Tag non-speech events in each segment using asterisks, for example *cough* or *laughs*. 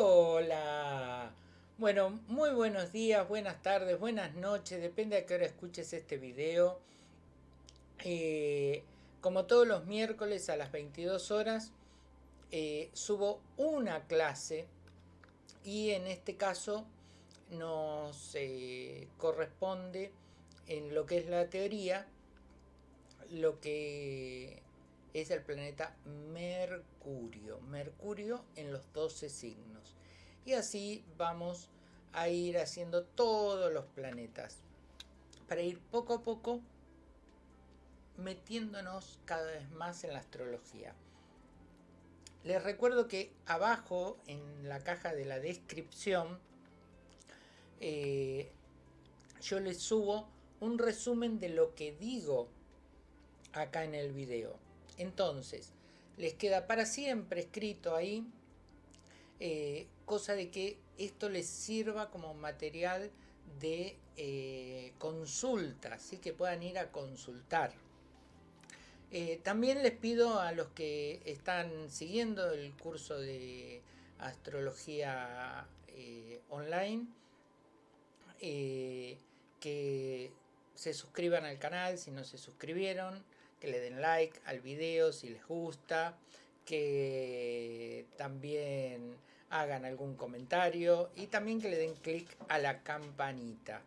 Hola. Bueno, muy buenos días, buenas tardes, buenas noches, depende a qué hora escuches este video. Eh, como todos los miércoles a las 22 horas eh, subo una clase y en este caso nos eh, corresponde en lo que es la teoría lo que es el planeta Mercurio. Mercurio en los 12 signos. Y así vamos a ir haciendo todos los planetas. Para ir poco a poco metiéndonos cada vez más en la astrología. Les recuerdo que abajo en la caja de la descripción eh, yo les subo un resumen de lo que digo acá en el video. Entonces, les queda para siempre escrito ahí, eh, cosa de que esto les sirva como material de eh, consulta, así que puedan ir a consultar. Eh, también les pido a los que están siguiendo el curso de astrología online que se suscriban al canal si no se suscribieron, que le den like al video si les gusta, que también hagan algún comentario y también que le den clic a la campanita.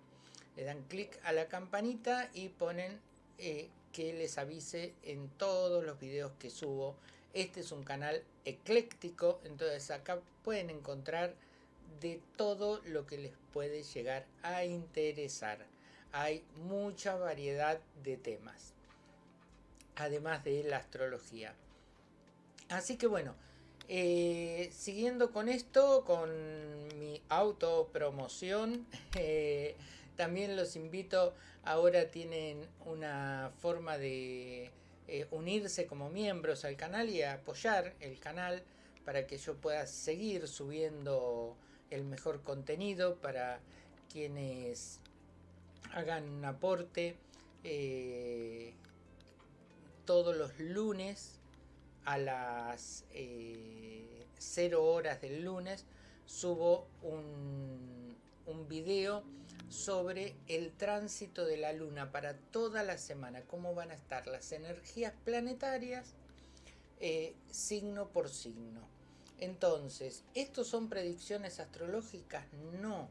Le dan clic a la campanita y ponen eh, que les avise en todos los videos que subo. Este es un canal ecléctico, entonces acá pueden encontrar de todo lo que les puede llegar a interesar. Hay mucha variedad de temas además de la astrología. Así que bueno, eh, siguiendo con esto, con mi autopromoción, *laughs* eh, también los invito, ahora tienen una forma de eh, unirse como miembros al canal y apoyar el canal para que yo pueda seguir subiendo el mejor contenido para quienes hagan un aporte todos los lunes a las 0 eh, horas del lunes subo un, un video sobre el tránsito de la luna para toda la semana, cómo van a estar las energías planetarias eh, signo por signo. Entonces, ¿estos son predicciones astrológicas? No,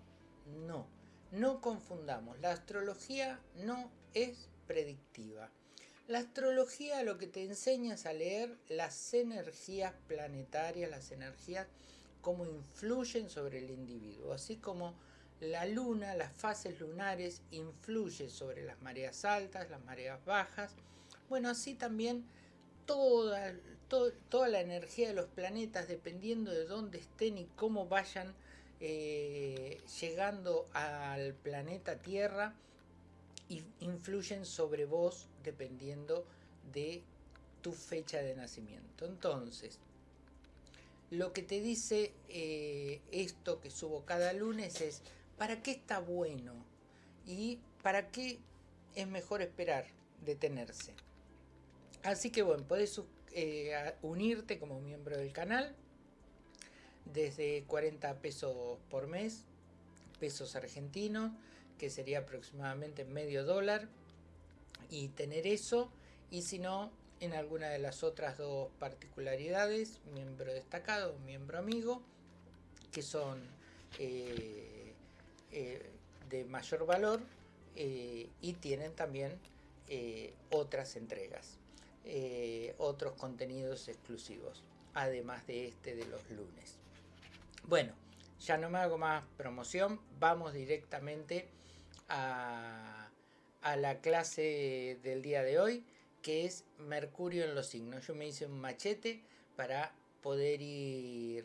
no, no confundamos. La astrología no es predictiva. La astrología lo que te enseña es a leer las energías planetarias, las energías, cómo influyen sobre el individuo, así como la luna, las fases lunares influyen sobre las mareas altas, las mareas bajas. Bueno, así también toda, toda la energía de los planetas, dependiendo de dónde estén y cómo vayan eh, llegando al planeta Tierra, influyen sobre vos dependiendo de tu fecha de nacimiento. Entonces, lo que te dice eh, esto que subo cada lunes es ¿para qué está bueno? Y ¿para qué es mejor esperar, detenerse? Así que bueno, podés eh, unirte como miembro del canal desde 40 pesos por mes, pesos argentinos, que sería aproximadamente medio dólar, y tener eso, y si no, en alguna de las otras dos particularidades, miembro destacado, miembro amigo, que son eh, eh, de mayor valor eh, y tienen también otras entregas, otros contenidos exclusivos, además de este de los lunes. Bueno, ya no me hago más promoción, vamos directamente a, la clase del día de hoy, que es Mercurio en los signos. Yo me hice un machete para poder ir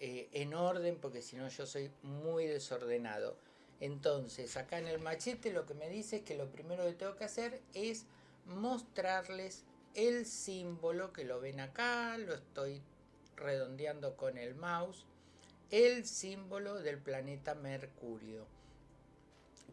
eh, en orden, porque si no yo soy muy desordenado. Entonces, acá en el machete lo que me dice es que lo primero que tengo que hacer es mostrarles el símbolo que lo ven acá, lo estoy redondeando con el mouse, el símbolo del planeta Mercurio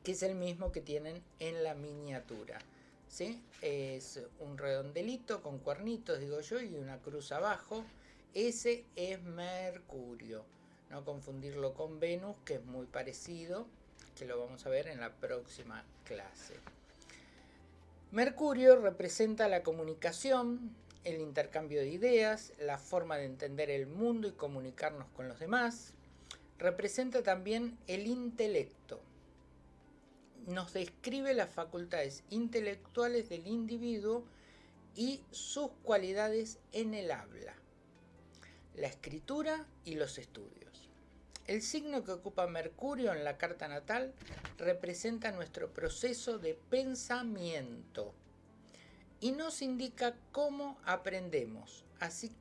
que es el mismo que tienen en la miniatura. ¿sí? Es un redondelito con cuernitos, digo yo, y una cruz abajo. Ese es Mercurio. no confundirlo con Venus, que es muy parecido, que lo vamos a ver en la próxima clase. Mercurio representa la comunicación, el intercambio de ideas, la forma de entender el mundo y comunicarnos con los demás. Representa también el intelecto. Nos describe las facultades intelectuales del individuo y sus cualidades en el habla, la escritura y los estudios. El signo que ocupa Mercurio en la carta natal representa nuestro proceso de pensamiento y nos indica cómo aprendemos, así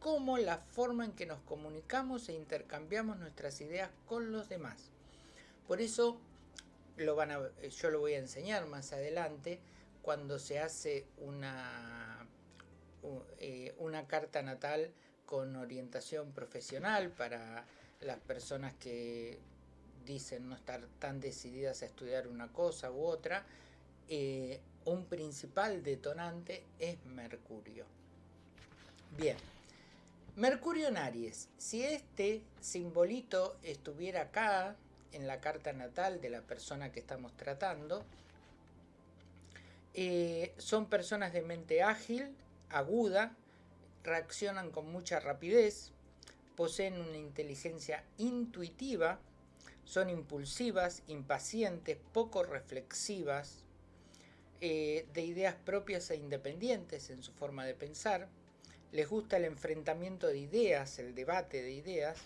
como la forma en que nos comunicamos e intercambiamos nuestras ideas con los demás. Por eso lo van a, yo lo voy a enseñar más adelante cuando se hace una, eh, una carta natal con orientación profesional para las personas que dicen no estar tan decididas a estudiar una cosa u otra, eh, un principal detonante es Mercurio. Bien, Mercurio en Aries. Si este simbolito estuviera acá, en la carta natal de la persona que estamos tratando, eh, son personas de mente ágil, aguda, reaccionan con mucha rapidez, poseen una inteligencia intuitiva, son impulsivas, impacientes, poco reflexivas, eh, de ideas propias e independientes en su forma de pensar, les gusta el enfrentamiento de ideas, el debate de ideas,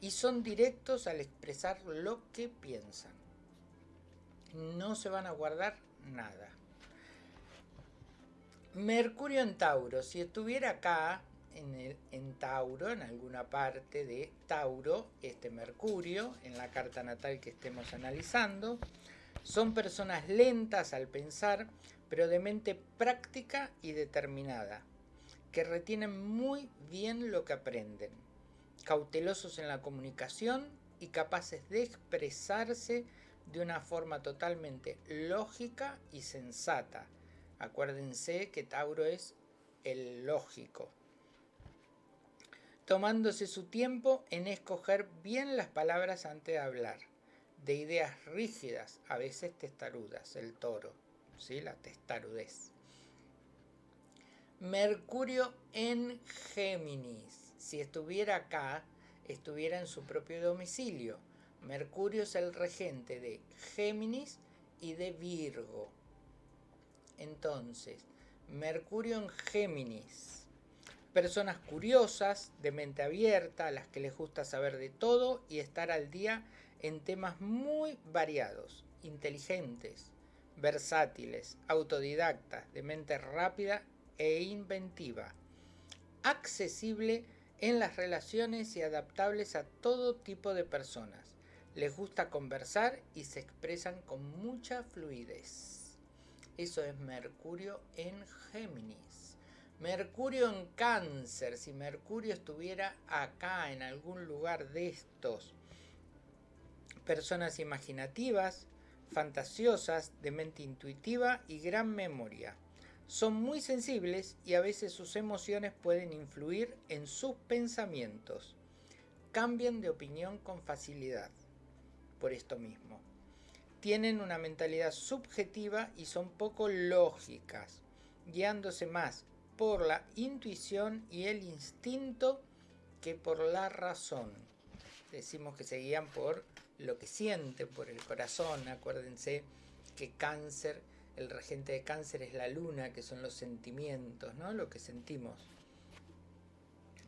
y son directos al expresar lo que piensan. No se van a guardar nada. Mercurio en Tauro, si estuviera acá, en, Tauro, en alguna parte de Tauro, este Mercurio, en la carta natal que estemos analizando. Son personas lentas al pensar, pero de mente práctica y determinada, que retienen muy bien lo que aprenden, cautelosos en la comunicación y capaces de expresarse de una forma totalmente lógica y sensata. Acuérdense que Tauro es el lógico, tomándose su tiempo en escoger bien las palabras antes de hablar, de ideas rígidas, a veces testarudas, el toro, ¿sí? la testarudez. Mercurio en Géminis, si estuviera acá, estuviera en su propio domicilio. Mercurio es el regente de Géminis y de Virgo. Entonces, Mercurio en Géminis Personas curiosas, de mente abierta, a las que les gusta saber de todo y estar al día en temas muy variados, inteligentes, versátiles, autodidactas, de mente rápida e inventiva, accesible en las relaciones y adaptables a todo tipo de personas. Les gusta conversar y se expresan con mucha fluidez. Eso es Mercurio en Géminis. Mercurio en cáncer, si Mercurio estuviera acá en algún lugar de estos, personas imaginativas, fantasiosas, de mente intuitiva y gran memoria. Son muy sensibles y a veces sus emociones pueden influir en sus pensamientos. Cambian de opinión con facilidad, por esto mismo. Tienen una mentalidad subjetiva y son poco lógicas, guiándose más por la intuición y el instinto que por la razón. Decimos que se guían por lo que sienten, por el corazón. Acuérdense que cáncer, el regente de cáncer es la luna, que son los sentimientos, ¿no? Lo que sentimos.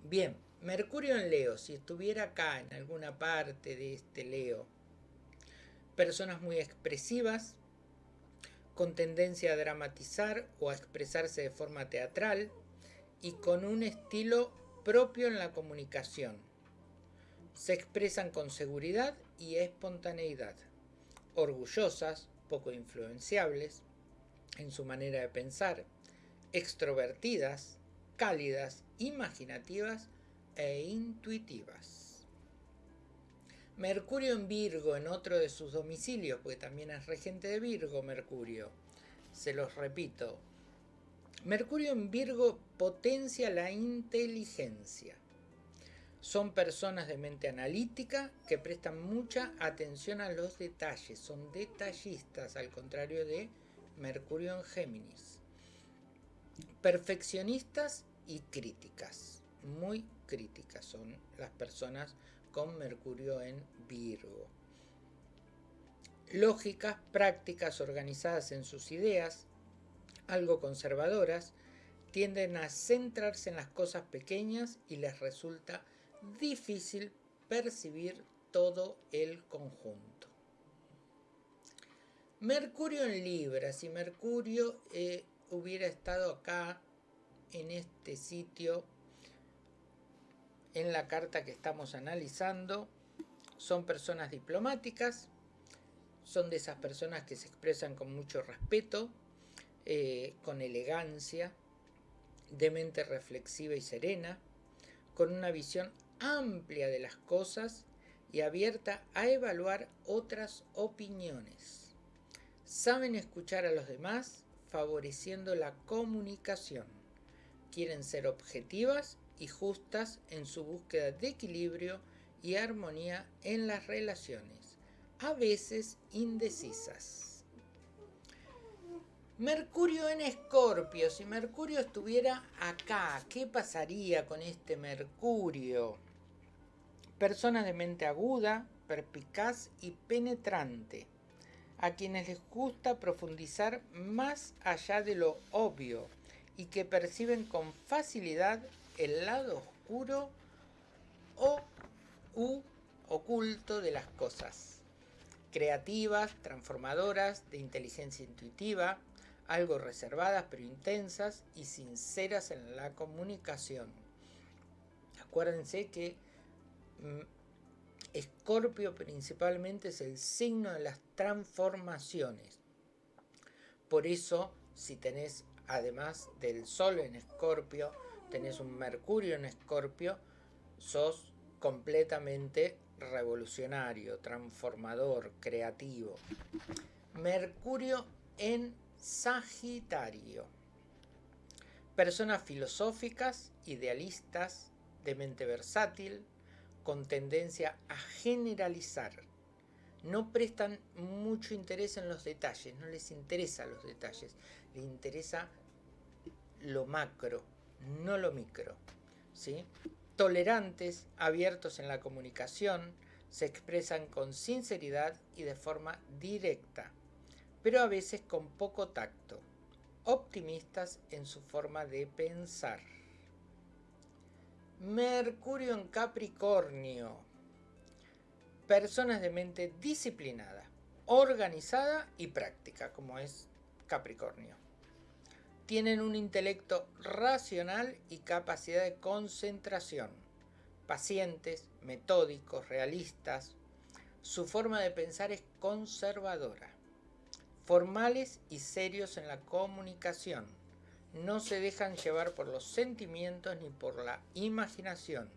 Bien, Mercurio en Leo, si estuviera acá en alguna parte de este Leo, personas muy expresivas, con tendencia a dramatizar o a expresarse de forma teatral y con un estilo propio en la comunicación. Se expresan con seguridad y espontaneidad, orgullosas, poco influenciables en su manera de pensar, extrovertidas, cálidas, imaginativas e intuitivas. Mercurio en Virgo, en otro de sus domicilios, porque también es regente de Virgo, Mercurio. Se los repito. Mercurio en Virgo potencia la inteligencia. Son personas de mente analítica que prestan mucha atención a los detalles, son detallistas, al contrario de Mercurio en Géminis. Perfeccionistas y críticas, muy críticas son las personas con Mercurio en Virgo. Lógicas, prácticas organizadas en sus ideas, algo conservadoras, tienden a centrarse en las cosas pequeñas y les resulta difícil percibir todo el conjunto. Mercurio en Libra, si Mercurio eh, hubiera estado acá en este sitio, en la carta que estamos analizando, son personas diplomáticas, son de esas personas que se expresan con mucho respeto, eh, con elegancia, de mente reflexiva y serena, con una visión amplia de las cosas y abierta a evaluar otras opiniones. Saben escuchar a los demás favoreciendo la comunicación. Quieren ser objetivas y justas en su búsqueda de equilibrio y armonía en las relaciones, a veces indecisas. Mercurio en Escorpio, si Mercurio estuviera acá, ¿qué pasaría con este Mercurio? Persona de mente aguda, perspicaz y penetrante, a quienes les gusta profundizar más allá de lo obvio y que perciben con facilidad el lado oscuro o u oculto de las cosas. Creativas, transformadoras, de inteligencia intuitiva, algo reservadas pero intensas y sinceras en la comunicación. Acuérdense que mm, Escorpio principalmente es el signo de las transformaciones. Por eso, si tenés además del Sol en Escorpio, tenés un Mercurio en Escorpio, sos completamente revolucionario, transformador, creativo. Mercurio en Sagitario. Personas filosóficas, idealistas, de mente versátil, con tendencia a generalizar. No prestan mucho interés en los detalles, no les interesa los detalles, les interesa lo macro, no lo micro. ¿sí? Tolerantes, abiertos en la comunicación, se expresan con sinceridad y de forma directa, pero a veces con poco tacto. Optimistas en su forma de pensar. Mercurio en Capricornio. Personas de mente disciplinada, organizada y práctica, como es Capricornio tienen un intelecto racional y capacidad de concentración, pacientes, metódicos, realistas. Su forma de pensar es conservadora, formales y serios en la comunicación. No se dejan llevar por los sentimientos ni por la imaginación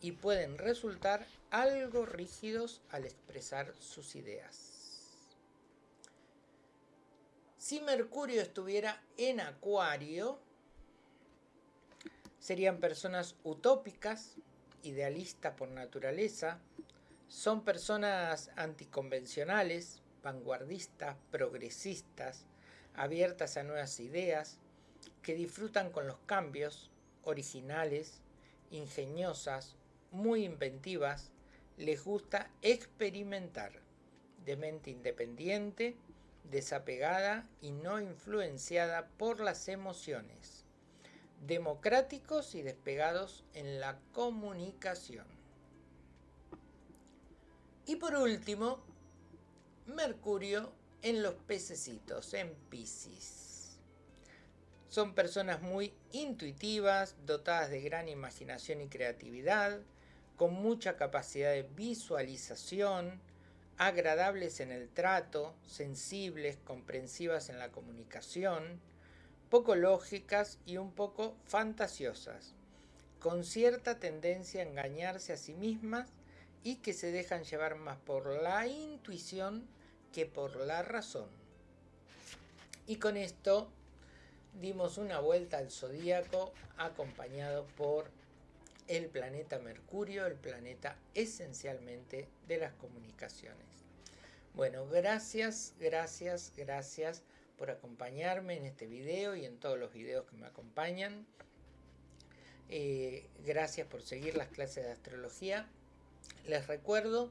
y pueden resultar algo rígidos al expresar sus ideas. Si Mercurio estuviera en Acuario, serían personas utópicas, idealistas por naturaleza, son personas anticonvencionales, vanguardistas, progresistas, abiertas a nuevas ideas, que disfrutan con los cambios, originales, ingeniosas, muy inventivas, les gusta experimentar, de mente independiente, desapegada y no influenciada por las emociones, democráticos y despegados en la comunicación. Y por último, Mercurio en los pececitos, en Pisces. Son personas muy intuitivas, dotadas de gran imaginación y creatividad, con mucha capacidad de visualización, agradables en el trato, sensibles, comprensivas en la comunicación, poco lógicas y un poco fantasiosas, con cierta tendencia a engañarse a sí mismas y que se dejan llevar más por la intuición que por la razón. Y con esto dimos una vuelta al zodíaco acompañado por el planeta Mercurio, el planeta esencialmente de las comunicaciones. Bueno, gracias, gracias, gracias por acompañarme en este video y en todos los videos que me acompañan. Eh, gracias por seguir las clases de astrología. Les recuerdo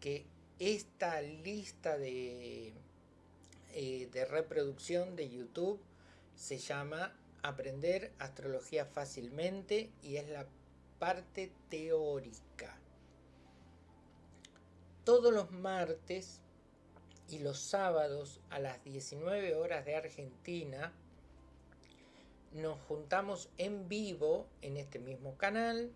que esta lista de, eh, de reproducción de YouTube se llama Aprender Astrología Fácilmente y es la parte teórica. Todos los martes y los sábados a las 19 horas de Argentina nos juntamos en vivo en este mismo canal.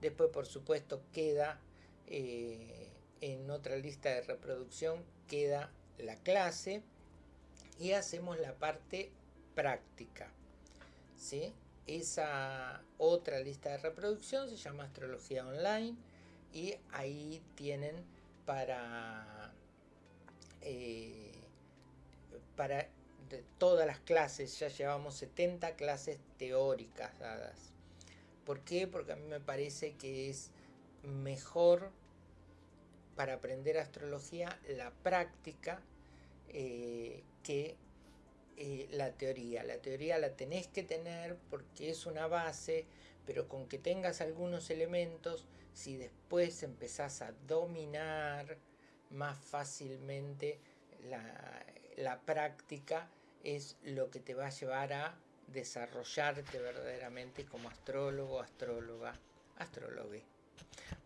Después, por supuesto, queda eh, en otra lista de reproducción, queda la clase y hacemos la parte práctica. ¿sí? Esa otra lista de reproducción se llama Astrología Online y ahí tienen para, eh, para todas las clases, ya llevamos 70 clases teóricas dadas. ¿Por qué? Porque a mí me parece que es mejor para aprender astrología la práctica eh, que eh, la teoría. La teoría la tenés que tener porque es una base, pero con que tengas algunos elementos, si después empezás a dominar más fácilmente la, la práctica, es lo que te va a llevar a desarrollarte verdaderamente como astrólogo, astróloga, astrólogo.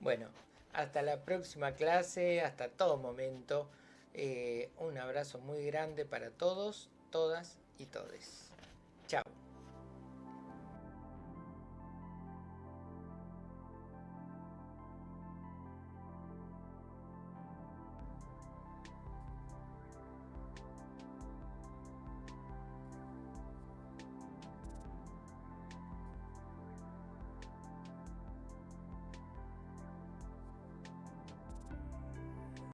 Bueno, hasta la próxima clase, hasta todo momento. Eh, un abrazo muy grande para todos, todas y todes.